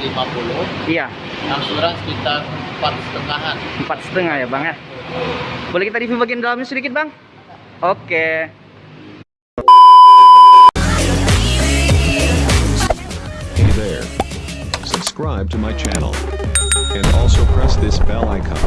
DP50 Iya, angsuran sekitar empat setengahan empat setengah ya bang ya. Boleh kita review bagian dalamnya sedikit bang? Oke. Hey there. Subscribe to my channel. And also press this bell icon.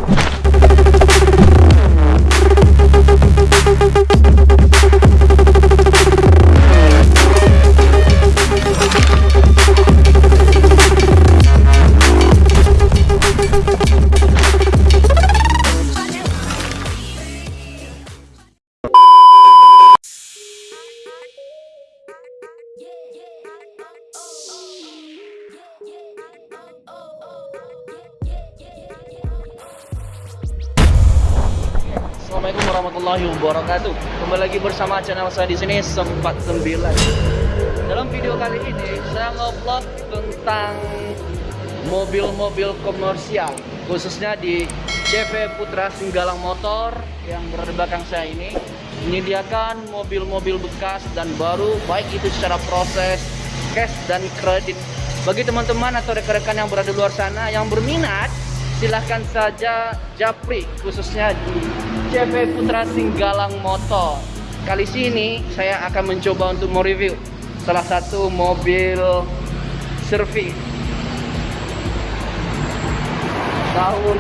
Assalamualaikum warahmatullahi wabarakatuh. Kembali lagi bersama channel saya di sini sempat sembilan. Dalam video kali ini saya nge-vlog tentang mobil-mobil komersial khususnya di CV Putra Singgalang Motor yang berada di belakang saya ini menyediakan mobil-mobil bekas dan baru baik itu secara proses cash dan kredit bagi teman-teman atau rekan-rekan yang berada di luar sana yang berminat silahkan saja japri khususnya di CV Putra Singgalang Motor kali sini saya akan mencoba untuk mereview salah satu mobil servis tahun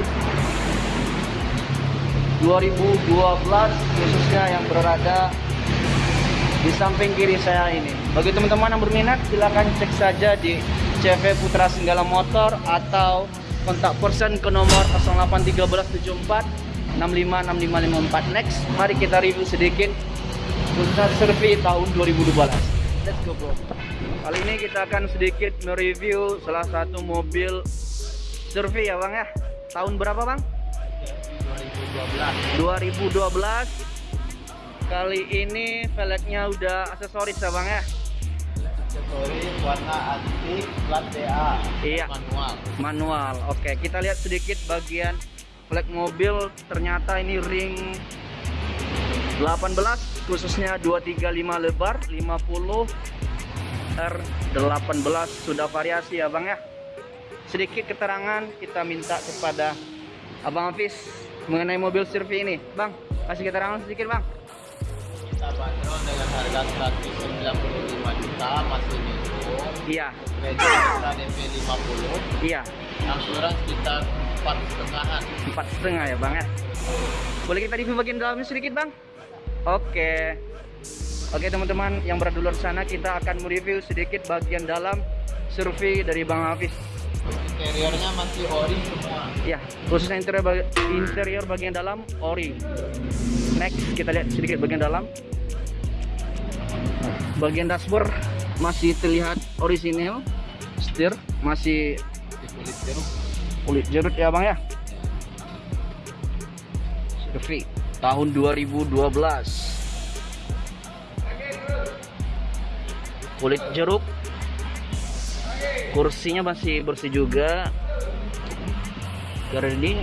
2012 khususnya yang berada di samping kiri saya ini. Bagi teman-teman yang berminat silahkan cek saja di CV Putra Senggala Motor atau kontak person ke nomor 081374 656554. Next, mari kita review sedikit khususnya servis tahun 2012. Let's go bro. Kali ini kita akan sedikit mereview salah satu mobil survei ya bang ya tahun berapa bang 2012 2012 kali ini velgnya udah aksesoris ya bang ya aksesoris warna antik plat DA Iya. manual. Manual. Oke kita lihat sedikit bagian velg mobil. Ternyata ini ring 18 khususnya 235 lebar 50 R18 sudah variasi ya bang ya? Sedikit keterangan kita minta kepada Abang Hafiz mengenai mobil Sylvie ini. Bang kasih keterangan sedikit bang. Kita bandrol dengan harga 195 juta masih minimum iya. Kredit kita DP 50 iya. Angsuran sekitar empat setengahan. Empat setengah ya bang ya? Boleh kita review bagian dalamnya sedikit bang? Oke. Oke teman-teman yang berada di luar sana kita akan mereview sedikit bagian dalam survei dari Bang Hafiz. Interiornya masih ori semua. Ya khususnya interior bagi- interior bagian dalam ori. Next kita lihat sedikit bagian dalam bagian dashboard masih terlihat orisinil setir masih kulit jeruk kulit jerut ya bang ya? Survei tahun 2012 kulit jeruk. Kursinya masih bersih juga. Ini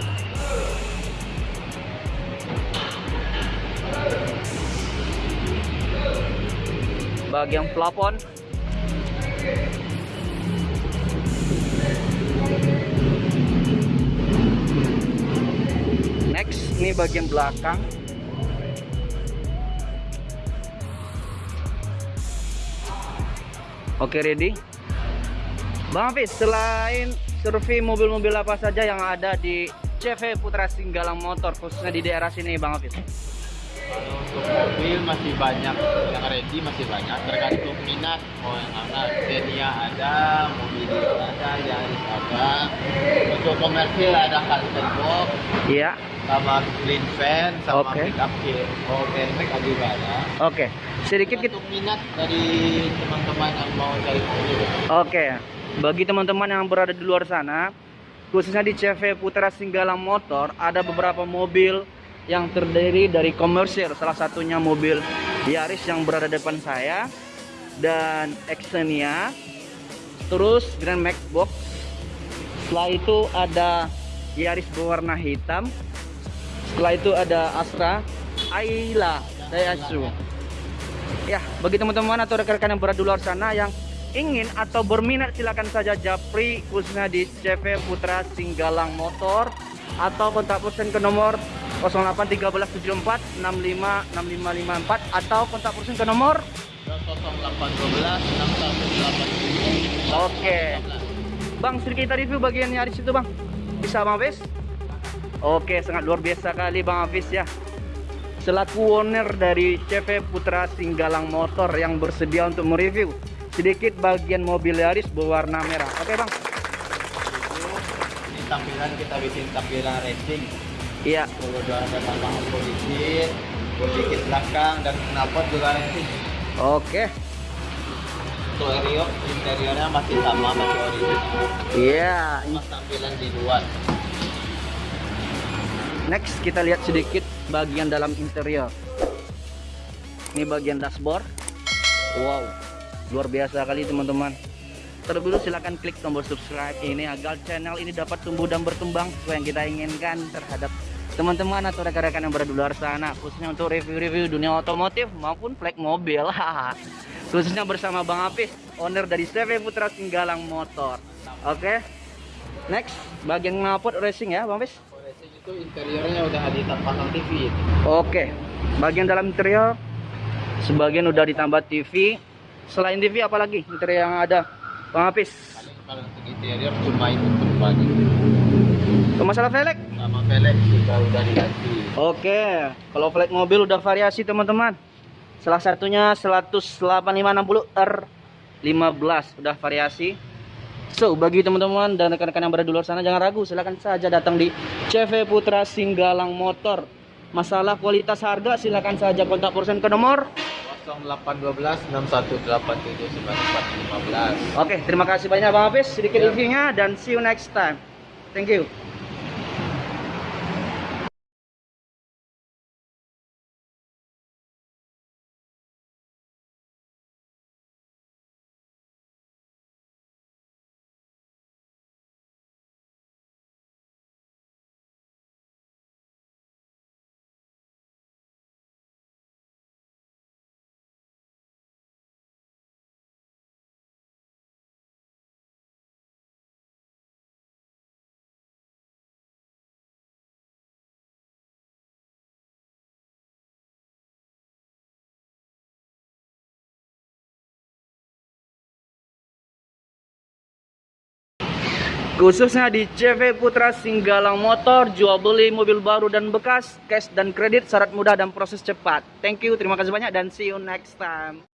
bagian plafon next ini bagian belakang. Oke ready? Bang Hafiz selain survei mobil-mobil apa saja yang ada di CV Putra Singgalang Motor khususnya di daerah sini Bang Hafiz Kalau untuk mobil masih banyak yang ready masih banyak. Tergantung minat. Mau yang mana Xenia ada mobil ada Yaris ada. Untuk komersil ada Carlton Box iya. sama Green Van sama Oke. pick up oh Airbag juga ada. Oke. Sedikit kita minat dari teman-teman yang mau cari mobil. Oke, bagi teman-teman yang berada di luar sana, khususnya di CV Putra Singgalang Motor, ada beberapa mobil yang terdiri dari komersil. Salah satunya mobil Yaris yang berada depan saya dan Xenia. Terus Grand Max Box. Setelah itu ada Yaris berwarna hitam. Setelah itu ada Astra Ayla Daihatsu. Ya, bagi teman-teman atau rekan-rekan yang berada di luar sana yang ingin atau berminat silakan saja japri khususnya di CV Putra Singgalang Motor atau kontak person ke nomor 081374 65 6554 atau kontak person ke nomor 0812 6187 Oke. Bang, sedikit kita review bagian Yaris itu, Bang. Bisa, Bang Hafiz? Oke, sangat luar biasa kali Bang Hafiz ya. Selaku owner dari CV Putra Singgalang Motor yang bersedia untuk mereview sedikit bagian mobil Yaris berwarna merah. Oke, Bang. Ini tampilan kita bikin tampilan racing. Iya. Kalau udah ada tambahan polisi, sedikit belakang dan knalpot juga racing. Oke. Untuk interior, interiornya masih sama, masih original. Iya. Cuma tampilan di luar. Next kita lihat sedikit bagian dalam interior. Ini bagian dashboard. Wow, luar biasa kali teman-teman. Terlebih dulu silahkan klik tombol subscribe ini agar channel ini dapat tumbuh dan berkembang sesuai yang kita inginkan terhadap teman-teman atau rekan-rekan yang berada di luar sana khususnya untuk review-review dunia otomotif maupun flag mobil khususnya bersama Bang Apis owner dari CV Putra Singgalang Motor oke next bagian knalpot racing ya Bang Apis Racing itu interiornya udah ditambahkan TV. Oke, bagian dalam interior sebagian udah ditambah TV. Selain TV apalagi interior yang ada? Bang Apis. Paling kalau interior cuma itu masalah velg? Sama velg juga udah diganti. Oke, kalau velg mobil udah variasi teman-teman. Salah satunya 18560 R15 udah variasi. So, bagi teman-teman dan rekan-rekan yang berada di luar sana jangan ragu, silakan saja datang di CV Putra Singgalang Motor. Masalah kualitas harga silakan saja kontak person ke nomor 0812 6187 9415. Oke, terima kasih banyak Bang Hafiz sedikit reviewnya dan see you next time. Thank you. Khususnya di CV Putra Singgalang Motor, jual beli mobil baru dan bekas, cash dan kredit, syarat mudah dan proses cepat. Thank you, terima kasih banyak dan see you next time.